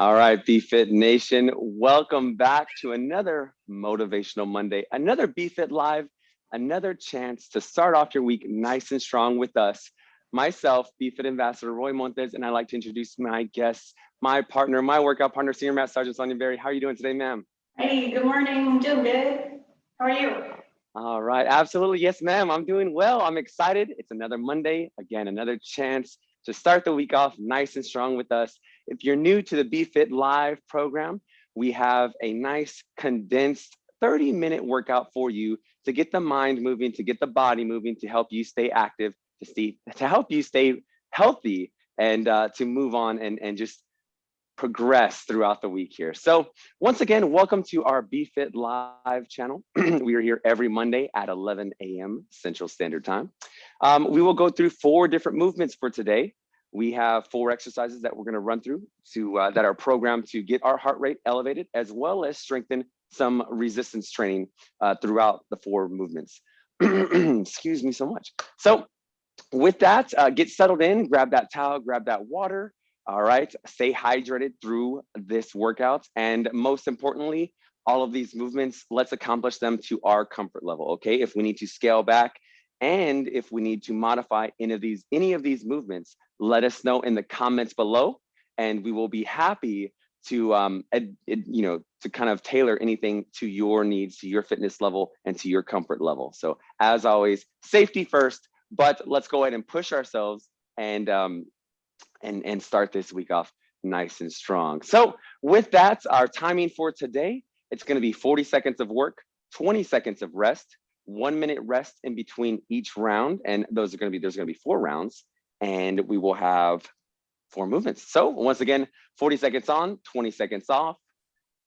All right, BFit Nation, welcome back to another Motivational Monday, another BFit Live, another chance to start off your week nice and strong with us. Myself, BFit Ambassador Roy Montes, and I'd like to introduce my guests, my partner, my workout partner, Senior Master Sergeant Sonia Berry. How are you doing today, ma'am? Hey, good morning. I'm doing good. How are you? All right, absolutely. Yes, ma'am. I'm doing well. I'm excited. It's another Monday. Again, another chance to start the week off nice and strong with us. If you're new to the BFit Live program, we have a nice condensed 30 minute workout for you to get the mind moving, to get the body moving, to help you stay active, to see, to help you stay healthy and uh, to move on and, and just progress throughout the week here. So once again, welcome to our BFit Live channel. we are here every Monday at 11 a.m. Central Standard Time. Um, we will go through four different movements for today. We have four exercises that we're going to run through to uh, that are programmed to get our heart rate elevated, as well as strengthen some resistance training uh, throughout the four movements. Excuse me so much. So with that, uh, get settled in, grab that towel, grab that water. All right, stay hydrated through this workout. And most importantly, all of these movements, let's accomplish them to our comfort level, okay? If we need to scale back and if we need to modify any of these, any of these movements, let us know in the comments below and we will be happy to um, ed, ed, you know to kind of tailor anything to your needs to your fitness level and to your comfort level. So as always safety first but let's go ahead and push ourselves and um, and and start this week off nice and strong. So with that our timing for today it's going to be 40 seconds of work 20 seconds of rest one minute rest in between each round and those are going to be there's going to be four rounds and we will have four movements. So once again, 40 seconds on, 20 seconds off,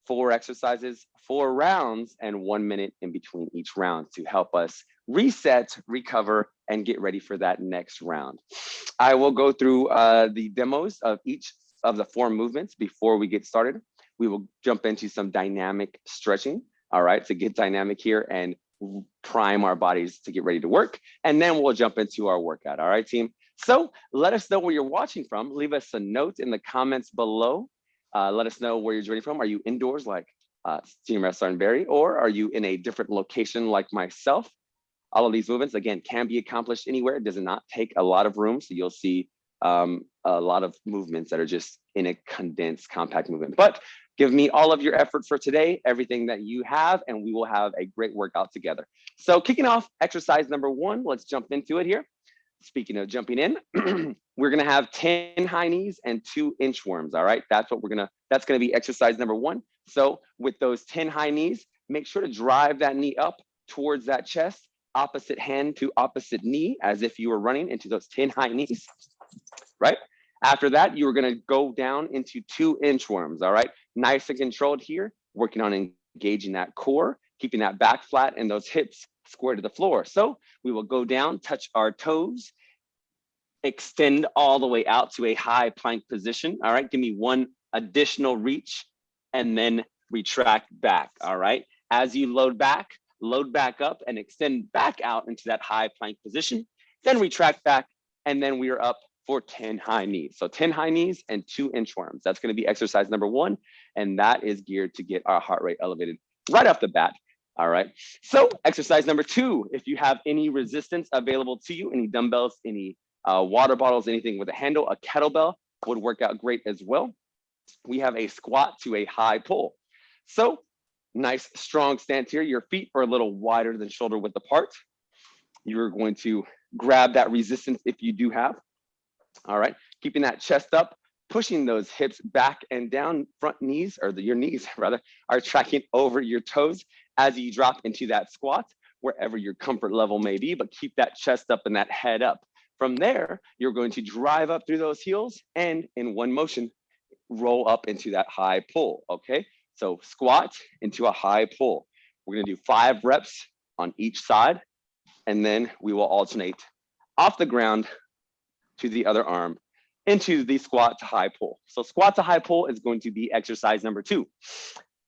four exercises, four rounds, and one minute in between each round to help us reset, recover, and get ready for that next round. I will go through uh, the demos of each of the four movements before we get started. We will jump into some dynamic stretching, all right, to get dynamic here and prime our bodies to get ready to work. And then we'll jump into our workout, all right, team? So let us know where you're watching from. Leave us a note in the comments below. Uh, let us know where you're joining from. Are you indoors like uh, Team Restaurant Berry, or are you in a different location like myself? All of these movements, again, can be accomplished anywhere. It does not take a lot of room. So you'll see um, a lot of movements that are just in a condensed, compact movement. But give me all of your effort for today, everything that you have, and we will have a great workout together. So kicking off exercise number one, let's jump into it here speaking of jumping in, we're gonna have 10 high knees and two inchworms, all right? That's what we're gonna, that's gonna be exercise number one. So with those 10 high knees, make sure to drive that knee up towards that chest, opposite hand to opposite knee, as if you were running into those 10 high knees, right? After that, you are gonna go down into two inchworms, all right? Nice and controlled here, working on engaging that core, keeping that back flat and those hips square to the floor. So we will go down, touch our toes, extend all the way out to a high plank position. All right, give me one additional reach and then retract back. All right, as you load back, load back up and extend back out into that high plank position, then retract back, and then we are up for 10 high knees. So 10 high knees and two inchworms. That's gonna be exercise number one, and that is geared to get our heart rate elevated right off the bat. All right. So exercise number two, if you have any resistance available to you, any dumbbells, any uh, water bottles, anything with a handle, a kettlebell would work out great as well. We have a squat to a high pull. So nice strong stance here. Your feet are a little wider than shoulder width apart. You're going to grab that resistance if you do have. All right, keeping that chest up, pushing those hips back and down, front knees, or the, your knees rather, are tracking over your toes as you drop into that squat, wherever your comfort level may be, but keep that chest up and that head up. From there, you're going to drive up through those heels and in one motion, roll up into that high pull, okay? So squat into a high pull. We're gonna do five reps on each side, and then we will alternate off the ground to the other arm into the squat to high pull. So squat to high pull is going to be exercise number two.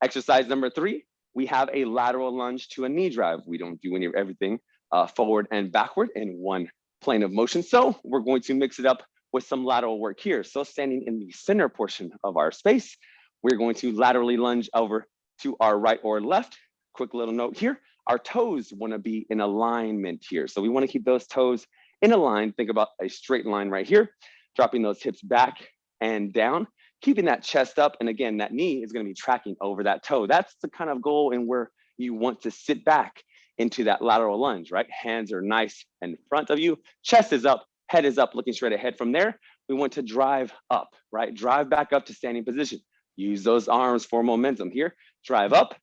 Exercise number three, we have a lateral lunge to a knee drive. We don't do any of everything uh, forward and backward in one plane of motion. So we're going to mix it up with some lateral work here. So standing in the center portion of our space, we're going to laterally lunge over to our right or left. Quick little note here, our toes wanna be in alignment here. So we wanna keep those toes in a line. Think about a straight line right here, dropping those hips back and down, keeping that chest up. And again, that knee is gonna be tracking over that toe. That's the kind of goal and where you want to sit back into that lateral lunge, right? Hands are nice in front of you, chest is up, head is up, looking straight ahead. From there, we want to drive up, right? Drive back up to standing position. Use those arms for momentum here. Drive up,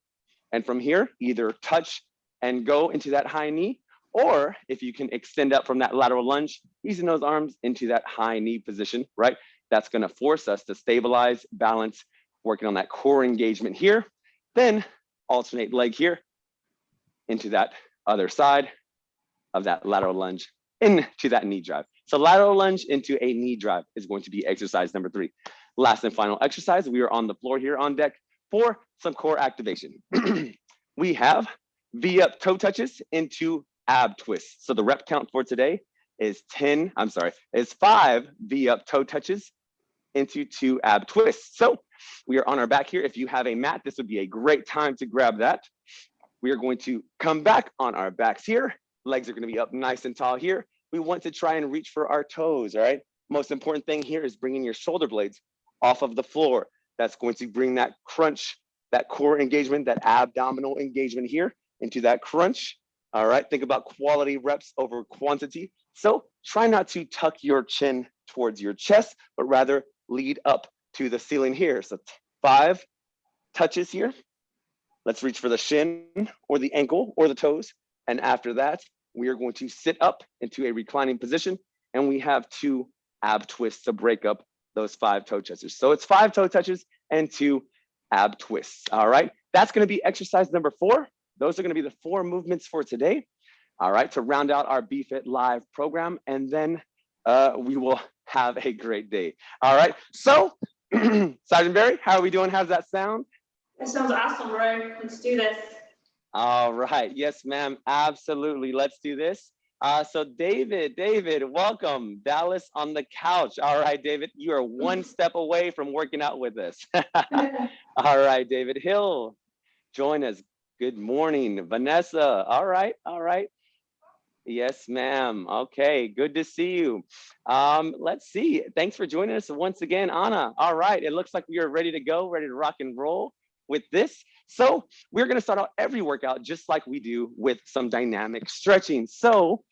and from here, either touch and go into that high knee, or if you can extend up from that lateral lunge, using those arms into that high knee position, right? That's gonna force us to stabilize, balance, working on that core engagement here. Then alternate leg here into that other side of that lateral lunge into that knee drive. So lateral lunge into a knee drive is going to be exercise number three. Last and final exercise, we are on the floor here on deck for some core activation. we have V up toe touches into ab twists. So the rep count for today is 10, I'm sorry, is five V up toe touches into two ab twists. So we are on our back here. If you have a mat, this would be a great time to grab that. We are going to come back on our backs here. Legs are gonna be up nice and tall here. We want to try and reach for our toes, all right? Most important thing here is bringing your shoulder blades off of the floor. That's going to bring that crunch, that core engagement, that abdominal engagement here into that crunch. All right, think about quality reps over quantity. So try not to tuck your chin towards your chest, but rather lead up to the ceiling here. So five touches here. Let's reach for the shin or the ankle or the toes. And after that, we are going to sit up into a reclining position and we have two ab twists to break up those five toe touches. So it's five toe touches and two ab twists. All right, that's gonna be exercise number four. Those are gonna be the four movements for today. All right, to round out our BFit Live program, and then uh, we will have a great day. All right, so Sergeant Barry, how are we doing? How's that sound? That sounds awesome, Roy. Let's do this. All right, yes, ma'am, absolutely. Let's do this. Uh, so David, David, welcome. Dallas on the couch. All right, David, you are one step away from working out with us. All right, David Hill, join us. Good morning, Vanessa. All right, all right. Yes, ma'am. Okay, good to see you. Um, let's see. Thanks for joining us once again, Anna. All right, it looks like we are ready to go, ready to rock and roll with this. So we're gonna start out every workout just like we do with some dynamic stretching. So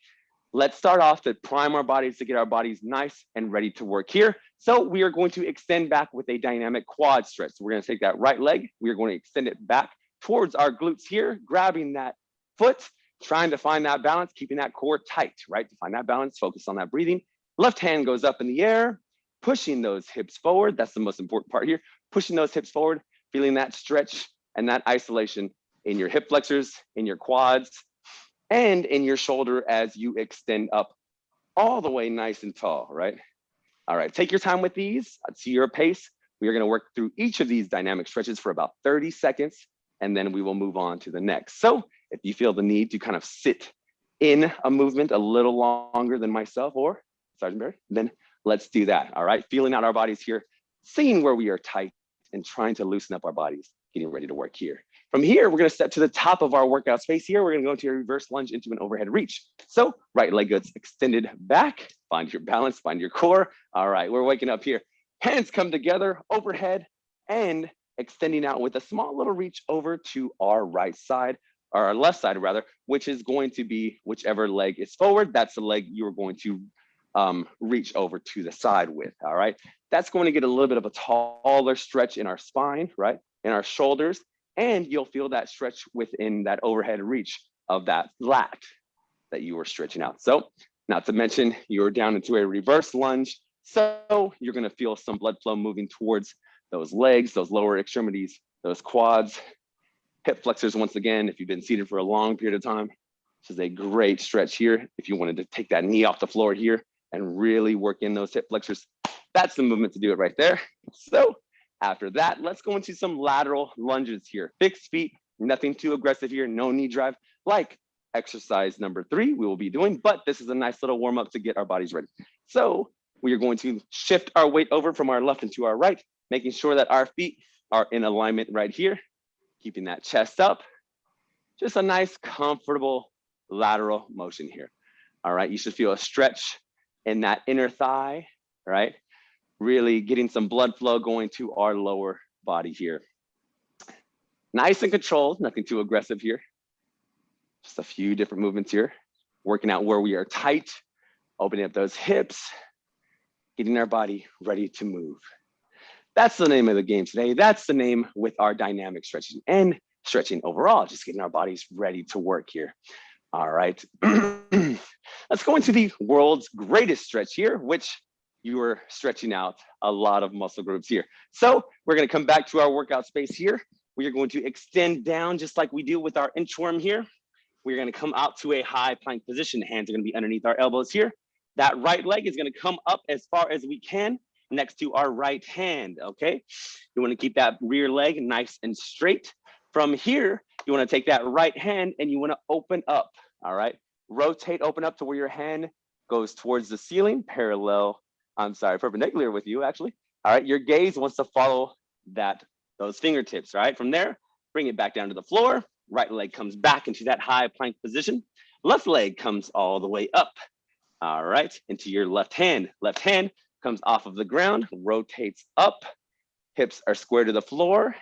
let's start off to prime our bodies to get our bodies nice and ready to work here. So we are going to extend back with a dynamic quad stretch. So we're gonna take that right leg, we are going to extend it back towards our glutes here, grabbing that foot, trying to find that balance, keeping that core tight, right? To find that balance, focus on that breathing. Left hand goes up in the air, pushing those hips forward. That's the most important part here. Pushing those hips forward, feeling that stretch and that isolation in your hip flexors, in your quads, and in your shoulder as you extend up all the way nice and tall, right? All right, take your time with these to your pace. We are gonna work through each of these dynamic stretches for about 30 seconds, and then we will move on to the next. So if you feel the need to kind of sit in a movement a little longer than myself or Sergeant Barry, then let's do that, all right? Feeling out our bodies here, seeing where we are tight and trying to loosen up our bodies, getting ready to work here. From here, we're gonna step to the top of our workout space here. We're gonna go into a reverse lunge into an overhead reach. So right leg goes extended back, find your balance, find your core. All right, we're waking up here. Hands come together overhead and extending out with a small little reach over to our right side, or our left side rather, which is going to be whichever leg is forward, that's the leg you're going to um, reach over to the side with, all right? That's going to get a little bit of a taller stretch in our spine, right? In our shoulders, and you'll feel that stretch within that overhead reach of that lat that you were stretching out. So not to mention you're down into a reverse lunge. So you're gonna feel some blood flow moving towards those legs, those lower extremities, those quads, hip flexors once again, if you've been seated for a long period of time, this is a great stretch here. If you wanted to take that knee off the floor here and really work in those hip flexors, that's the movement to do it right there. So after that, let's go into some lateral lunges here. Fixed feet, nothing too aggressive here, no knee drive, like exercise number three we will be doing, but this is a nice little warm up to get our bodies ready. So we are going to shift our weight over from our left into our right, making sure that our feet are in alignment right here, keeping that chest up. Just a nice, comfortable lateral motion here. All right, you should feel a stretch in that inner thigh, right? Really getting some blood flow going to our lower body here. Nice and controlled, nothing too aggressive here. Just a few different movements here. Working out where we are tight, opening up those hips, getting our body ready to move. That's the name of the game today. That's the name with our dynamic stretching and stretching overall, just getting our bodies ready to work here. All right, let's go into the world's greatest stretch here, which you are stretching out a lot of muscle groups here. So we're gonna come back to our workout space here. We are going to extend down just like we do with our inchworm here. We're gonna come out to a high plank position. Hands are gonna be underneath our elbows here. That right leg is gonna come up as far as we can next to our right hand, okay? You wanna keep that rear leg nice and straight. From here, you wanna take that right hand and you wanna open up, all right? Rotate, open up to where your hand goes towards the ceiling, parallel, I'm sorry, perpendicular with you actually. All right, your gaze wants to follow that, those fingertips, right? From there, bring it back down to the floor. Right leg comes back into that high plank position. Left leg comes all the way up. All right, into your left hand. Left hand comes off of the ground, rotates up. Hips are square to the floor.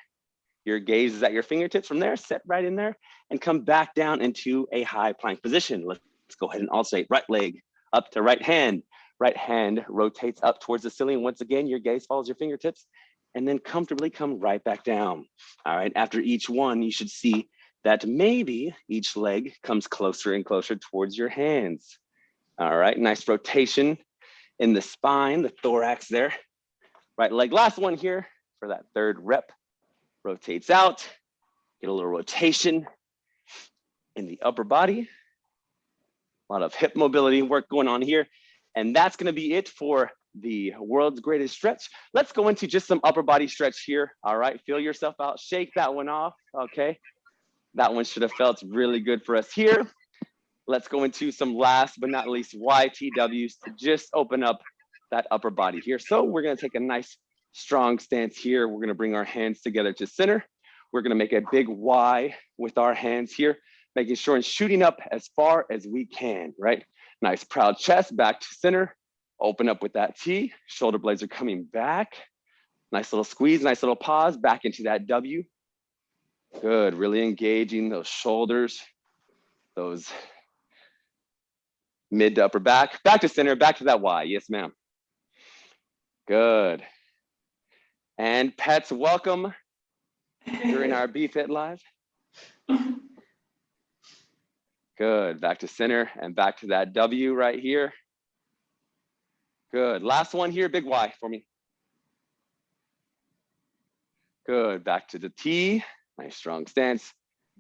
Your gaze is at your fingertips from there, set right in there and come back down into a high plank position. Let's go ahead and alternate right leg up to right hand. Right hand rotates up towards the ceiling. Once again, your gaze follows your fingertips and then comfortably come right back down. All right, after each one, you should see that maybe each leg comes closer and closer towards your hands. All right, nice rotation in the spine, the thorax there. Right leg, last one here for that third rep rotates out, get a little rotation in the upper body. A lot of hip mobility work going on here. And that's gonna be it for the world's greatest stretch. Let's go into just some upper body stretch here. All right, feel yourself out, shake that one off, okay? That one should have felt really good for us here. Let's go into some last but not least YTWs to just open up that upper body here. So we're gonna take a nice strong stance here. We're gonna bring our hands together to center. We're gonna make a big Y with our hands here, making sure and shooting up as far as we can, right? Nice proud chest back to center. Open up with that T, shoulder blades are coming back. Nice little squeeze, nice little pause back into that W. Good, really engaging those shoulders, those mid to upper back, back to center, back to that Y, yes ma'am. Good. And pets, welcome during our BFit Live. Good, back to center and back to that W right here. Good, last one here, big Y for me. Good, back to the T, nice strong stance.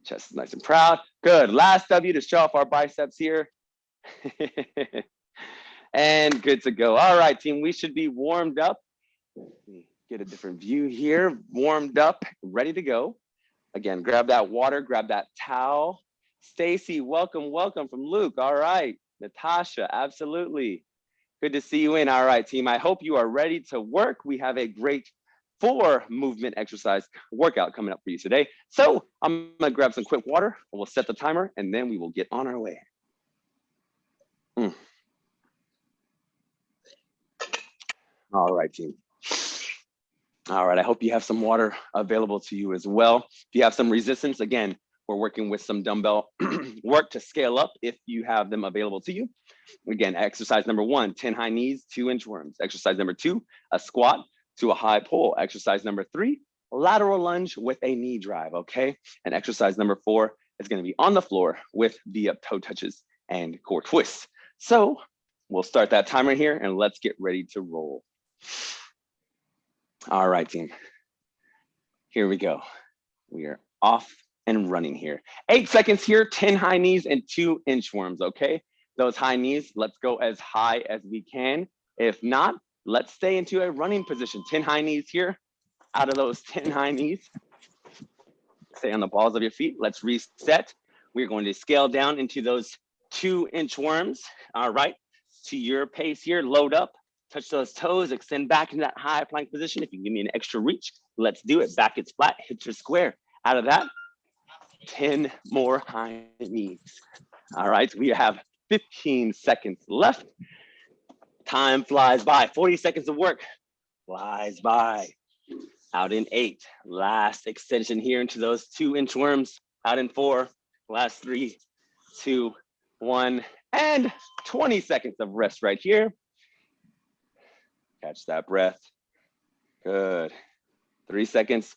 Chest is nice and proud. Good, last W to show off our biceps here. and good to go. All right, team, we should be warmed up get a different view here, warmed up, ready to go. Again, grab that water, grab that towel. Stacy, welcome, welcome from Luke. All right, Natasha, absolutely. Good to see you in. All right, team, I hope you are ready to work. We have a great four movement exercise workout coming up for you today. So I'm gonna grab some quick water, we'll set the timer, and then we will get on our way. Mm. All right, team. All right, I hope you have some water available to you as well. If you have some resistance, again, we're working with some dumbbell work to scale up if you have them available to you. Again, exercise number one, 10 high knees, two inchworms. Exercise number two, a squat to a high pull. Exercise number three, lateral lunge with a knee drive, okay? And exercise number four is gonna be on the floor with the up toe touches and core twists. So we'll start that timer here and let's get ready to roll. All right, team. Here we go. We are off and running here. Eight seconds here, 10 high knees and two inchworms, okay? Those high knees, let's go as high as we can. If not, let's stay into a running position. 10 high knees here. Out of those 10 high knees, stay on the balls of your feet. Let's reset. We're going to scale down into those two inch worms, All right, to your pace here, load up, touch those toes, extend back in that high plank position. If you give me an extra reach, Let's do it. Back is flat, hips are square. Out of that, 10 more high knees. All right, we have 15 seconds left. Time flies by, 40 seconds of work flies by. Out in eight, last extension here into those two inch worms. Out in four, last three, two, one, and 20 seconds of rest right here. Catch that breath. Good. Three seconds.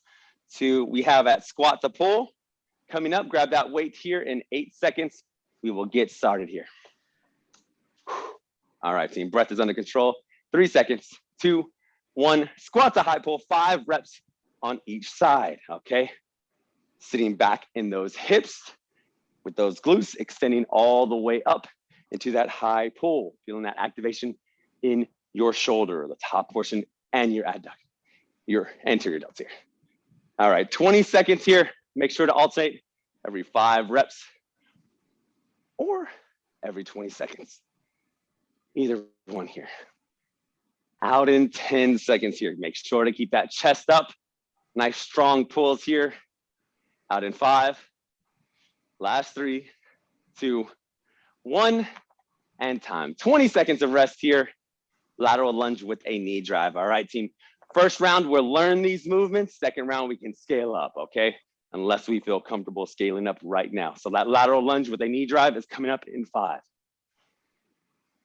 Two, we have at squat to pull. Coming up, grab that weight here in eight seconds. We will get started here. All right, team, breath is under control. Three seconds, two, one, squat to high pull, five reps on each side, okay? Sitting back in those hips with those glutes extending all the way up into that high pull, feeling that activation in your shoulder, the top portion and your adduct, your anterior delts here. All right, 20 seconds here. Make sure to alternate every five reps or every 20 seconds. Either one here. Out in 10 seconds here. Make sure to keep that chest up. Nice strong pulls here. Out in five. Last three, two, one, and time. 20 seconds of rest here. Lateral lunge with a knee drive. All right, team. First round, we'll learn these movements. Second round, we can scale up, okay? Unless we feel comfortable scaling up right now. So that lateral lunge with a knee drive is coming up in five.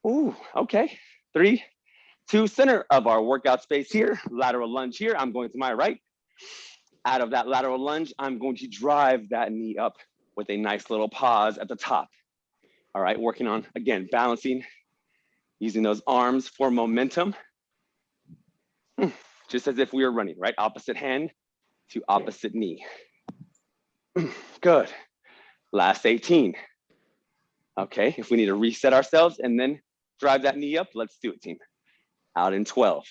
Ooh, okay. Three, two, center of our workout space here. Lateral lunge here. I'm going to my right. Out of that lateral lunge, I'm going to drive that knee up with a nice little pause at the top. All right, working on, again, balancing, using those arms for momentum. Hmm, just as if we were running, right? Opposite hand to opposite knee. Hmm, good. Last 18. Okay, if we need to reset ourselves and then drive that knee up, let's do it, team. Out in 12.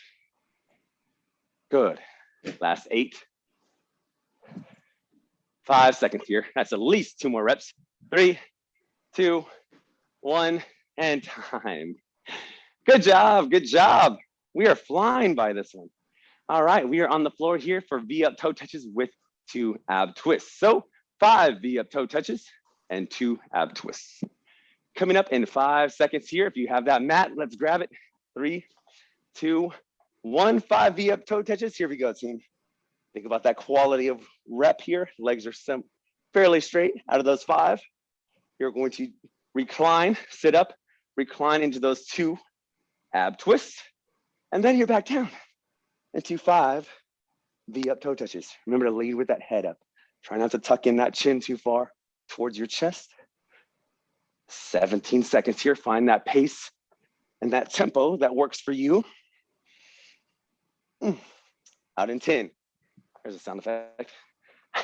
Good. Last eight. Five seconds here. That's at least two more reps. Three, two, one, and time. Good job, good job. We are flying by this one. All right, we are on the floor here for V up toe touches with two ab twists. So five V up toe touches and two ab twists. Coming up in five seconds here. If you have that mat, let's grab it. Three, two, one, five V up toe touches. Here we go, team. Think about that quality of rep here. Legs are some fairly straight out of those five. You're going to recline, sit up, recline into those two ab twists, and then you're back down into five V up toe touches. Remember to lead with that head up. Try not to tuck in that chin too far towards your chest. 17 seconds here, find that pace and that tempo that works for you. Mm. Out in 10. There's a sound effect.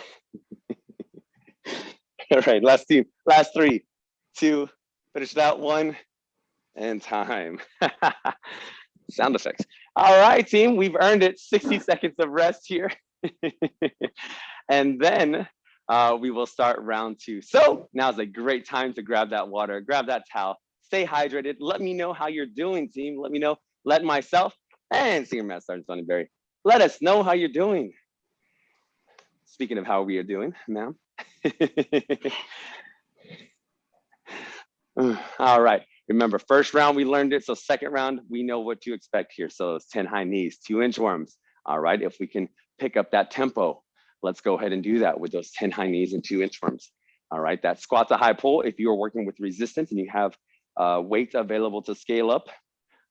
All right, last team, last three, two, finish that one, and time. sound effects. All right, team, we've earned it. 60 seconds of rest here. and then uh, we will start round two. So now's a great time to grab that water, grab that towel, stay hydrated. Let me know how you're doing, team. Let me know, let myself and Senior Master Sergeant Sonny Berry, let us know how you're doing. Speaking of how we are doing, ma'am. All right, remember first round we learned it, so second round we know what to expect here. So it's 10 high knees, two inchworms. All right, if we can pick up that tempo, let's go ahead and do that with those 10 high knees and two inchworms. All right, that squat to high pull, if you are working with resistance and you have uh, weight available to scale up,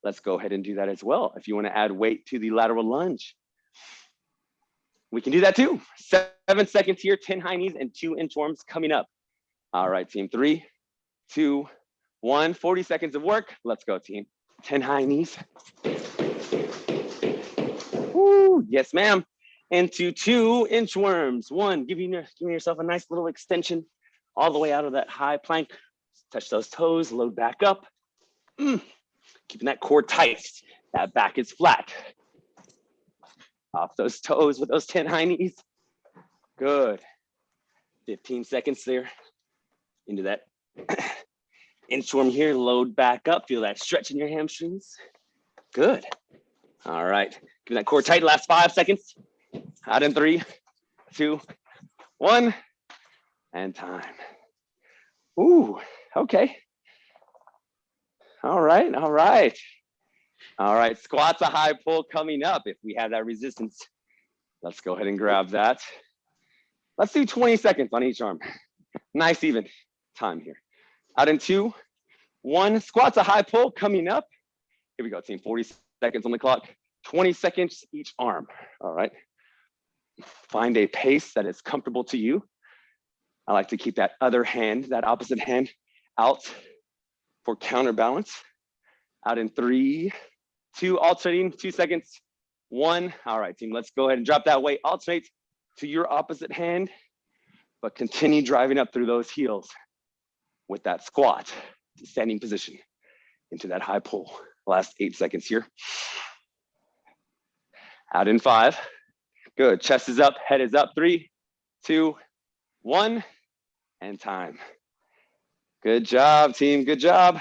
let's go ahead and do that as well. If you wanna add weight to the lateral lunge, we can do that too. Seven seconds here, 10 high knees and two inchworms coming up. All right, team, three, two, one, 40 seconds of work. Let's go, team. 10 high knees. Woo, yes, ma'am into two inchworms. One, giving, giving yourself a nice little extension all the way out of that high plank. Touch those toes, load back up. Mm. Keeping that core tight. That back is flat. Off those toes with those 10 high knees. Good. 15 seconds there into that inchworm here. Load back up. Feel that stretch in your hamstrings. Good. All right. Keep that core tight. Last five seconds. Out in three, two, one, and time. Ooh, okay. All right, all right. All right, squats a high pull coming up. If we have that resistance, let's go ahead and grab that. Let's do 20 seconds on each arm. Nice even time here. Out in two, one, squats a high pull coming up. Here we go, team, 40 seconds on the clock, 20 seconds each arm, all right? Find a pace that is comfortable to you. I like to keep that other hand, that opposite hand out for counterbalance. Out in three, two, alternating, two seconds, one. All right, team, let's go ahead and drop that weight. Alternate to your opposite hand, but continue driving up through those heels with that squat, standing position into that high pull. Last eight seconds here. Out in five. Good. Chest is up, head is up. Three, two, one, and time. Good job, team. Good job.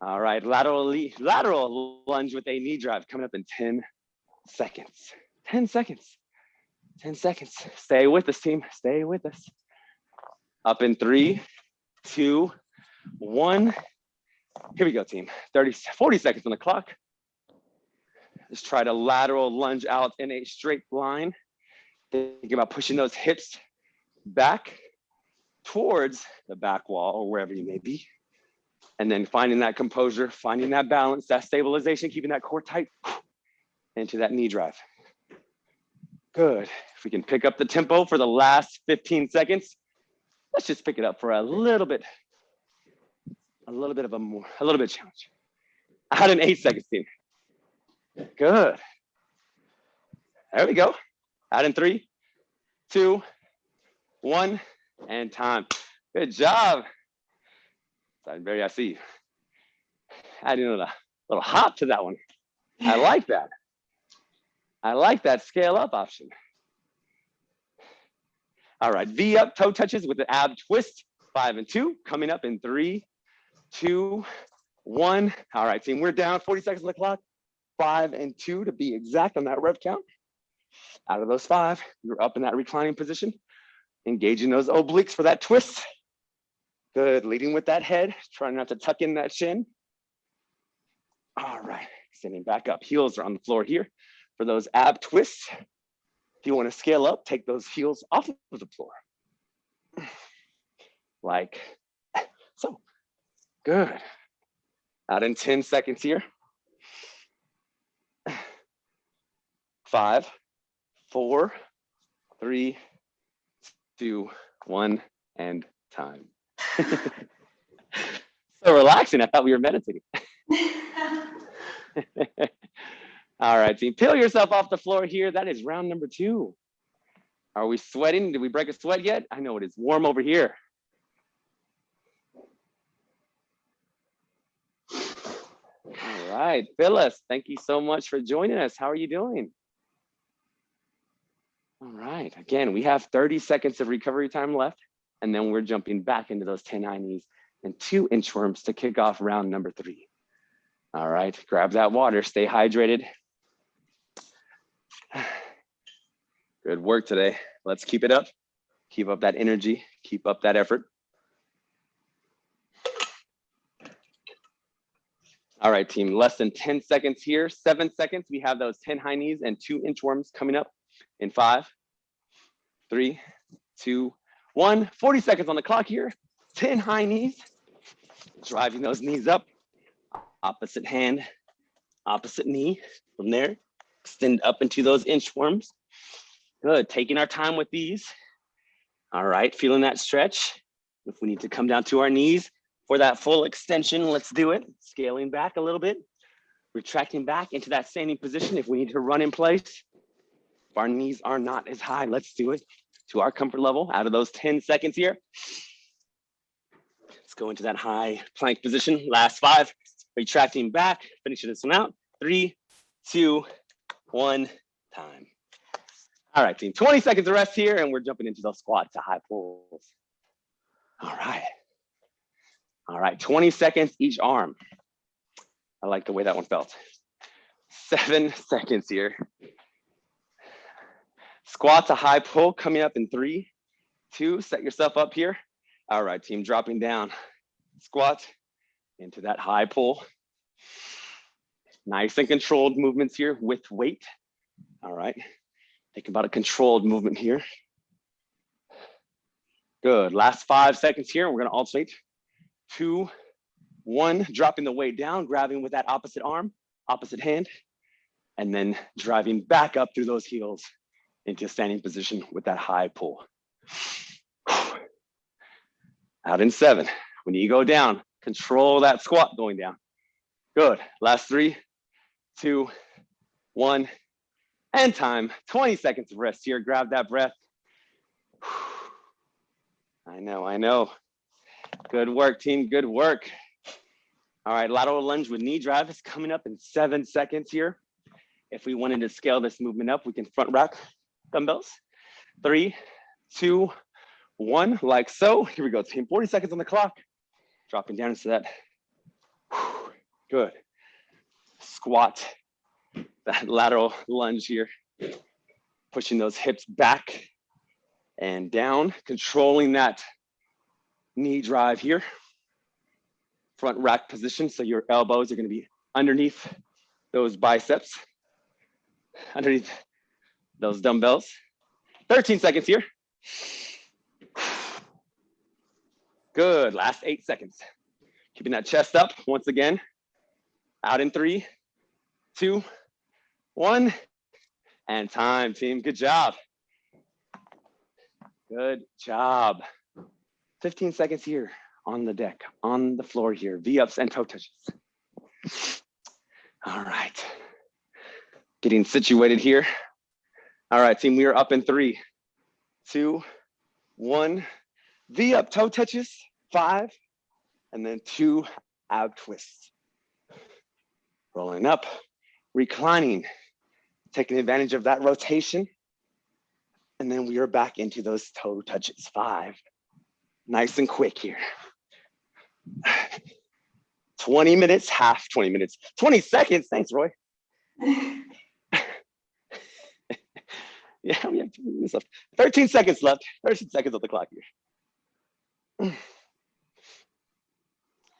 All right, lateral lateral lunge with a knee drive coming up in 10 seconds. 10 seconds. 10 seconds. Stay with us, team. Stay with us. Up in three, two, one. Here we go, team. 30, 40 seconds on the clock. Just try to lateral lunge out in a straight line. Think about pushing those hips back towards the back wall or wherever you may be. And then finding that composure, finding that balance, that stabilization, keeping that core tight into that knee drive. Good. If we can pick up the tempo for the last 15 seconds, let's just pick it up for a little bit, a little bit of a more, a little bit challenge. I had an eight seconds team. Good. There we go. Out in three, two, one, and time. Good job. I'm very, I see. Adding a little, hop to that one. I like that. I like that scale up option. All right, V up toe touches with the ab twist, five and two, coming up in three, two, one. All right, team, we're down 40 seconds on the clock, five and two to be exact on that rep count. Out of those five, you're up in that reclining position, engaging those obliques for that twist. Good, leading with that head, trying not to tuck in that shin. All right, standing back up, heels are on the floor here for those ab twists. If you want to scale up, take those heels off of the floor. Like so. Good. Out in 10 seconds here. Five, four, three, two, one, and time. so relaxing. I thought we were meditating. All right, team, peel yourself off the floor here. That is round number two. Are we sweating? Did we break a sweat yet? I know it is warm over here. All right, Phyllis, thank you so much for joining us. How are you doing? All right, again, we have 30 seconds of recovery time left, and then we're jumping back into those 10 high knees and two inchworms to kick off round number three. All right, grab that water, stay hydrated, Good work today. Let's keep it up. Keep up that energy, keep up that effort. All right, team, less than 10 seconds here, seven seconds. We have those 10 high knees and two inchworms coming up in five, three, two, one. 40 seconds on the clock here, 10 high knees, driving those knees up, opposite hand, opposite knee from there extend up into those inchworms. Good, taking our time with these. All right, feeling that stretch. If we need to come down to our knees for that full extension, let's do it. Scaling back a little bit, retracting back into that standing position. If we need to run in place, if our knees are not as high, let's do it to our comfort level out of those 10 seconds here. Let's go into that high plank position. Last five, retracting back, finishing this one out. Three, two, one time. All right, team, 20 seconds of rest here and we're jumping into those squats to high pulls. All right. All right, 20 seconds each arm. I like the way that one felt. Seven seconds here. Squat to high pull coming up in three, two, set yourself up here. All right, team, dropping down. Squat into that high pull. Nice and controlled movements here with weight. All right, think about a controlled movement here. Good, last five seconds here. We're gonna alternate. Two, one, dropping the weight down, grabbing with that opposite arm, opposite hand, and then driving back up through those heels into standing position with that high pull. Out in seven. When you go down, control that squat going down. Good. Last three, two, one, and time. 20 seconds of rest here. Grab that breath. I know, I know. Good work, team. Good work. All right, lateral lunge with knee drive is coming up in seven seconds here. If we wanted to scale this movement up, we can front rack dumbbells. Three, two, one, like so. Here we go, team. 40 seconds on the clock. Dropping down into that. Good. Squat, that lateral lunge here. Pushing those hips back and down, controlling that knee drive here. Front rack position, so your elbows are gonna be underneath those biceps, underneath those dumbbells. 13 seconds here. Good, last eight seconds. Keeping that chest up once again. Out in three, two, one, and time, team. Good job. Good job. 15 seconds here on the deck, on the floor here, V-ups and toe touches. All right. Getting situated here. All right, team, we are up in three, two, one. V-up toe touches, five, and then two ab twists. Rolling up, reclining, taking advantage of that rotation. And then we are back into those toe touches, five. Nice and quick here. 20 minutes, half 20 minutes, 20 seconds. Thanks, Roy. yeah, we have two minutes left. 13 seconds left. 13 seconds of the clock here.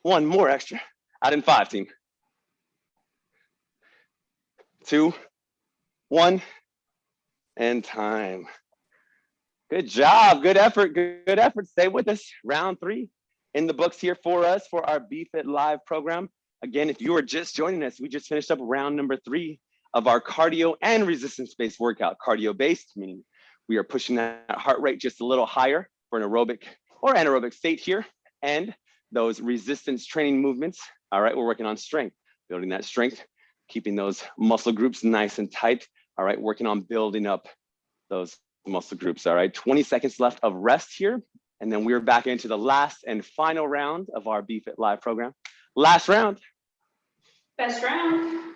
One more extra. Out in five, team. Two, one, and time. Good job. Good effort. Good, good effort. Stay with us. Round three in the books here for us for our BFit Live program. Again, if you are just joining us, we just finished up round number three of our cardio and resistance-based workout. Cardio-based, meaning we are pushing that heart rate just a little higher for an aerobic or anaerobic state here. And those resistance training movements, all right, we're working on strength, building that strength, keeping those muscle groups nice and tight. All right, working on building up those muscle groups. All right, 20 seconds left of rest here. And then we're back into the last and final round of our BFit Live program. Last round. Best round.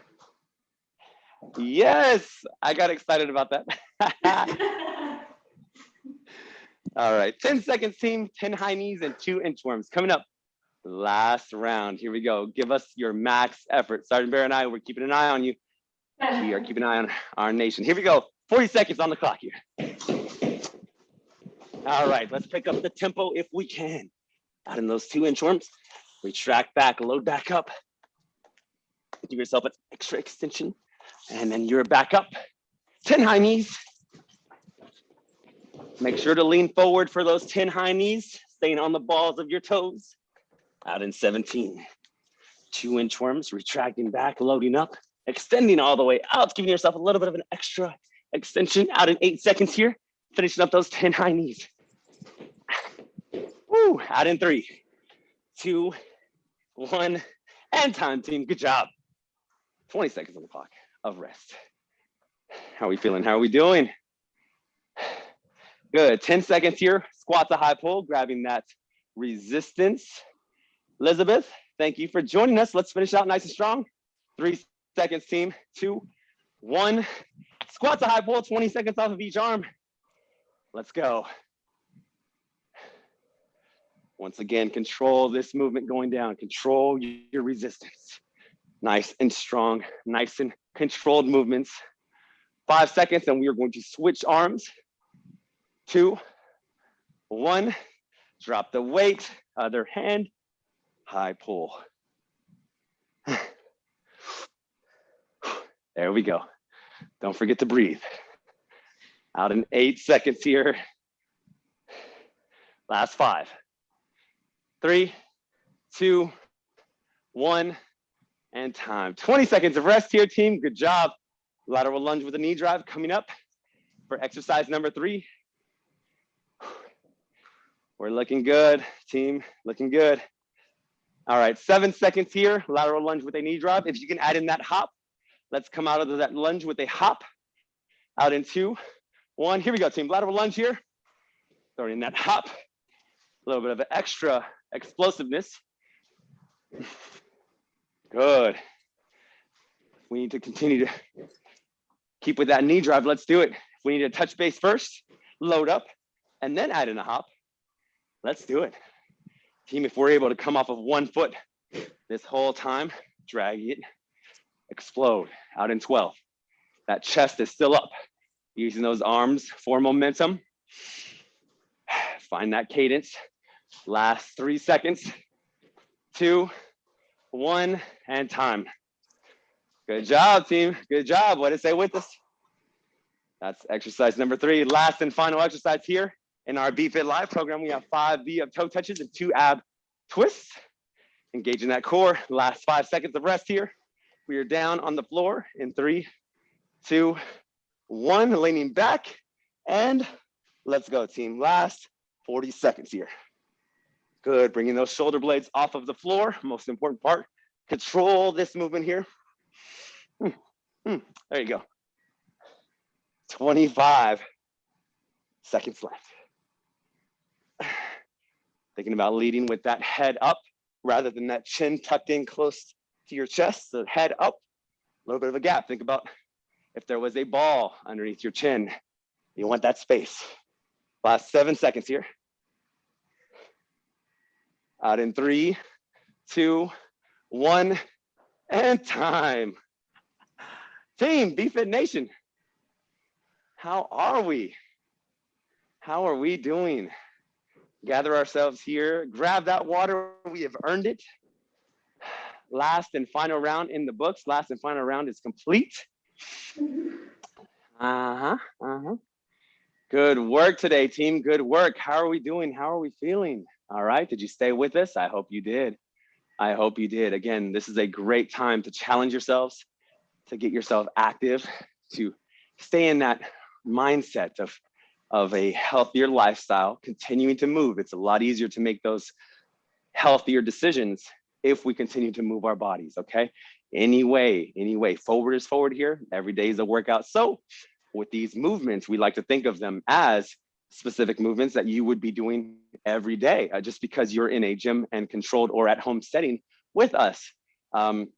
Yes, I got excited about that. All right, 10 seconds team, 10 high knees and two inchworms coming up. Last round, here we go. Give us your max effort. Sergeant Bear and I, we're keeping an eye on you. We are keeping an eye on our nation. Here we go, 40 seconds on the clock here. All right, let's pick up the tempo if we can. Out in those two inchworms, retract back, load back up. Give yourself an extra extension, and then you're back up. 10 high knees. Make sure to lean forward for those 10 high knees, staying on the balls of your toes. Out in 17. Two inchworms, retracting back, loading up, extending all the way out, giving yourself a little bit of an extra extension out in eight seconds here finishing up those 10 high knees. Woo, out in three, two, one, and time team, good job. 20 seconds on the clock of rest. How are we feeling? How are we doing? Good, 10 seconds here, squat to high pull, grabbing that resistance. Elizabeth, thank you for joining us. Let's finish out nice and strong. Three seconds team, two, one. Squat to high pull, 20 seconds off of each arm. Let's go. Once again, control this movement going down. Control your resistance. Nice and strong, nice and controlled movements. five seconds and we are going to switch arms. Two, one, drop the weight, other hand, high pull. There we go. Don't forget to breathe. Out in eight seconds here. Last five, three, two, one, and time. 20 seconds of rest here, team. Good job. Lateral lunge with a knee drive coming up for exercise number three. We're looking good, team, looking good. All right, seven seconds here, lateral lunge with a knee drive. If you can add in that hop, let's come out of that lunge with a hop. Out in two, one. Here we go, team. Lateral lunge here. Throwing in that hop. A little bit of extra explosiveness. Good. We need to continue to keep with that knee drive. Let's do it. We need to touch base first, load up, and then add in a hop. Let's do it. Team, if we're able to come off of one foot this whole time, drag it, explode out in 12. That chest is still up. Using those arms for momentum. Find that cadence. Last three seconds, two, one, and time. Good job, team. Good job. What did say with us? That's exercise number three. Last and final exercise here in our BFit Live program. We have five V of toe touches and two ab twists. Engaging that core. Last five seconds of rest here. We are down on the floor in three, two, one, leaning back, and let's go, team. Last 40 seconds here. Good, bringing those shoulder blades off of the floor. Most important part, control this movement here. Hmm, hmm, there you go. 25 seconds left. Thinking about leading with that head up rather than that chin tucked in close to your chest, the head up, a little bit of a gap. Think about if there was a ball underneath your chin, you want that space. Last seven seconds here. Out in three, two, one, and time. Team BFit Nation, how are we? How are we doing? Gather ourselves here, grab that water, we have earned it. Last and final round in the books, last and final round is complete. Uh-huh, uh-huh. Good work today, team, good work. How are we doing? How are we feeling? All right, did you stay with us? I hope you did. I hope you did. Again, this is a great time to challenge yourselves, to get yourself active, to stay in that mindset of, of a healthier lifestyle, continuing to move. It's a lot easier to make those healthier decisions if we continue to move our bodies, okay? Anyway, anyway, forward is forward here. Every day is a workout. So with these movements, we like to think of them as specific movements that you would be doing every day uh, just because you're in a gym and controlled or at home setting with us. Um,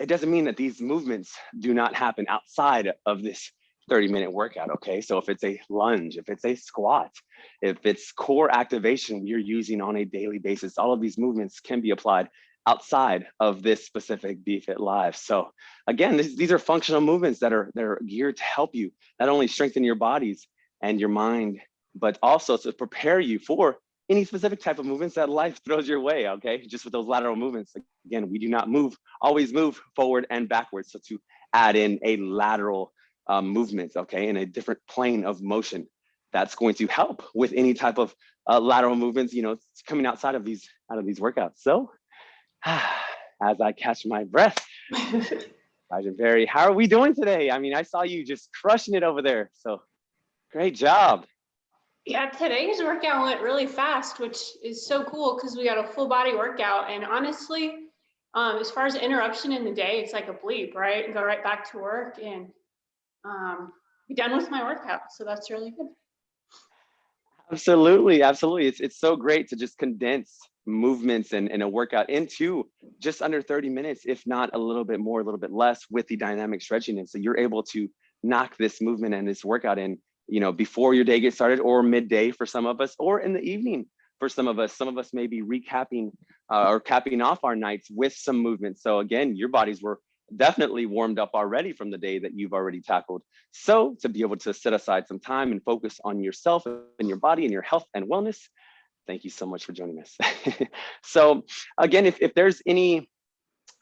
it doesn't mean that these movements do not happen outside of this 30 minute workout, okay? So if it's a lunge, if it's a squat, if it's core activation you're using on a daily basis, all of these movements can be applied outside of this specific BFit Live. So again, this, these are functional movements that are, that are geared to help you not only strengthen your bodies, and your mind, but also to prepare you for any specific type of movements that life throws your way, okay? Just with those lateral movements, again, we do not move, always move forward and backwards. So to add in a lateral um, movement, okay, in a different plane of motion, that's going to help with any type of uh, lateral movements, you know, coming outside of these, out of these workouts. So as I catch my breath, Sergeant Barry, how are we doing today? I mean, I saw you just crushing it over there. So Great job. Yeah, today's workout went really fast, which is so cool because we got a full body workout. And honestly, um, as far as interruption in the day, it's like a bleep, right? And go right back to work and um, be done with my workout. So that's really good. Absolutely, absolutely. It's it's so great to just condense movements and, and a workout into just under 30 minutes, if not a little bit more, a little bit less with the dynamic stretching. And so you're able to knock this movement and this workout in you know, before your day gets started or midday for some of us, or in the evening for some of us. Some of us may be recapping uh, or capping off our nights with some movement. So again, your bodies were definitely warmed up already from the day that you've already tackled. So to be able to set aside some time and focus on yourself and your body and your health and wellness, thank you so much for joining us. so again, if, if there's any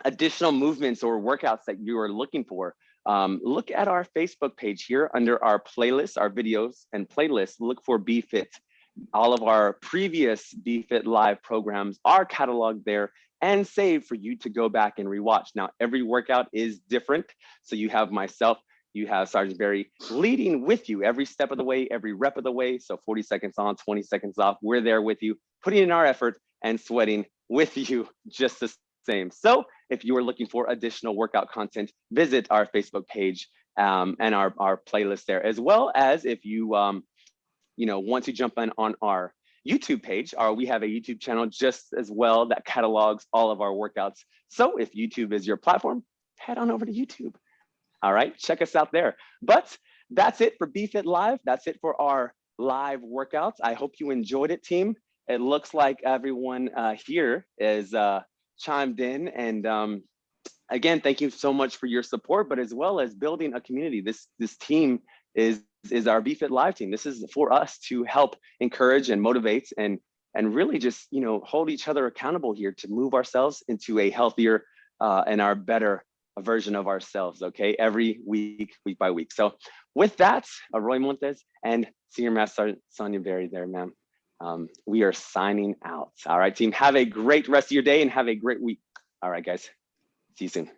additional movements or workouts that you are looking for, um, look at our Facebook page here under our playlist, our videos and playlists, look for BFit. All of our previous BFit live programs are cataloged there and saved for you to go back and rewatch. Now, every workout is different. So you have myself, you have Sergeant Barry leading with you every step of the way, every rep of the way. So 40 seconds on, 20 seconds off. We're there with you, putting in our effort and sweating with you just the same. So if you are looking for additional workout content, visit our Facebook page um, and our, our playlist there, as well as if you, um, you know, want to jump in on our YouTube page, or we have a YouTube channel just as well that catalogs all of our workouts. So if YouTube is your platform, head on over to YouTube. All right, check us out there. But that's it for BFit Live. That's it for our live workouts. I hope you enjoyed it, team. It looks like everyone uh, here is uh, chimed in. And um, again, thank you so much for your support, but as well as building a community. This, this team is is our BFit Live team. This is for us to help encourage and motivate and and really just you know hold each other accountable here to move ourselves into a healthier uh, and our better version of ourselves. Okay, every week, week by week. So with that, Roy Montes and Senior Master Sonia Berry there, ma'am. Um, we are signing out. All right, team. Have a great rest of your day and have a great week. All right, guys. See you soon.